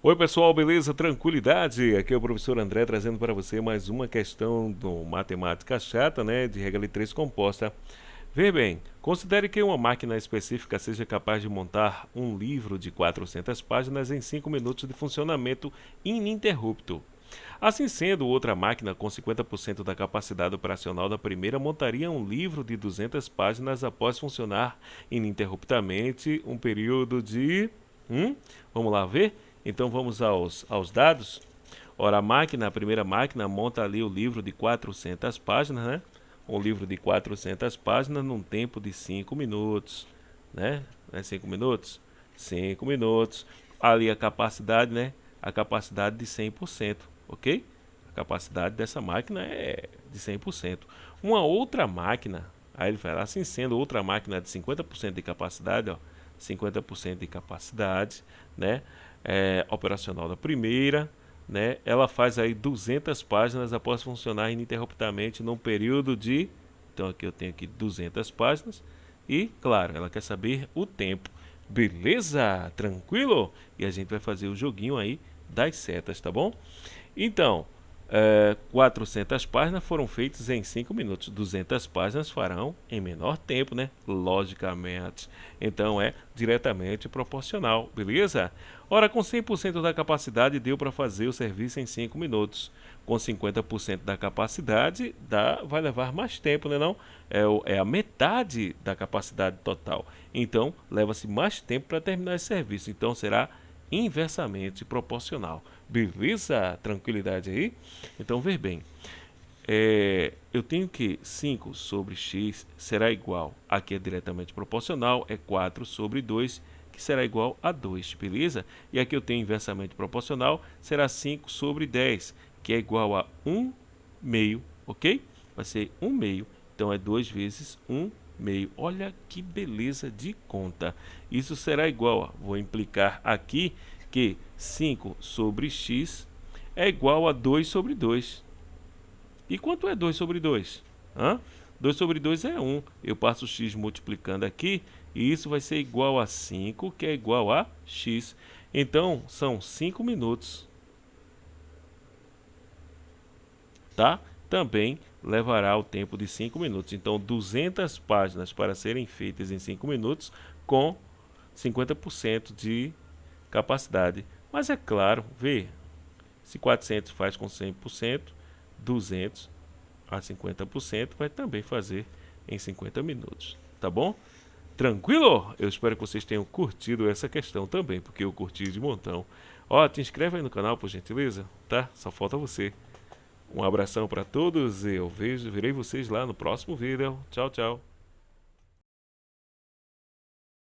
Oi pessoal, beleza? Tranquilidade? Aqui é o professor André trazendo para você mais uma questão do Matemática Chata, né, de regra de 3 composta. Veja bem, considere que uma máquina específica seja capaz de montar um livro de 400 páginas em 5 minutos de funcionamento ininterrupto. Assim sendo, outra máquina com 50% da capacidade operacional da primeira montaria um livro de 200 páginas após funcionar ininterruptamente um período de... Hum? Vamos lá ver? Então vamos aos, aos dados. Ora, a máquina, a primeira máquina, monta ali o livro de 400 páginas, né? Um livro de 400 páginas num tempo de 5 minutos, né? Não é 5 minutos? 5 minutos. Ali a capacidade, né? A capacidade de 100%, ok? A capacidade dessa máquina é de 100%. Uma outra máquina, aí ele fala assim sendo outra máquina de 50% de capacidade, ó, 50% de capacidade, né? É, operacional da primeira, né, ela faz aí 200 páginas após funcionar ininterruptamente num período de, então aqui eu tenho aqui 200 páginas, e claro, ela quer saber o tempo. Beleza? Tranquilo? E a gente vai fazer o joguinho aí das setas, tá bom? Então, é, 400 páginas foram feitas em 5 minutos. 200 páginas farão em menor tempo, né? Logicamente. Então é diretamente proporcional, beleza? Ora, com 100% da capacidade deu para fazer o serviço em 5 minutos. Com 50% da capacidade dá, vai levar mais tempo, né não? É, é a metade da capacidade total. Então leva-se mais tempo para terminar esse serviço. Então será inversamente proporcional. Beleza? Tranquilidade aí? Então, ver bem. É, eu tenho que 5 sobre x será igual, aqui é diretamente proporcional, é 4 sobre 2, que será igual a 2, beleza? E aqui eu tenho inversamente proporcional, será 5 sobre 10, que é igual a 1 meio, ok? Vai ser 1 meio, então é 2 vezes 1 meio. Olha que beleza de conta. Isso será igual, a, vou implicar aqui que 5 sobre x é igual a 2 sobre 2. E quanto é 2 sobre 2? Hã? 2 sobre 2 é 1. Eu passo x multiplicando aqui e isso vai ser igual a 5, que é igual a x. Então, são 5 minutos. Tá? Também levará o tempo de 5 minutos. Então, 200 páginas para serem feitas em 5 minutos com 50% de capacidade. Mas é claro, vê, se 400 faz com 100%, 200 a 50% vai também fazer em 50 minutos, tá bom? Tranquilo? Eu espero que vocês tenham curtido essa questão também, porque eu curti de montão. Ó, te inscreve aí no canal, por gentileza, tá? Só falta você. Um abração para todos e eu vejo, verei vocês lá no próximo vídeo. Tchau, tchau.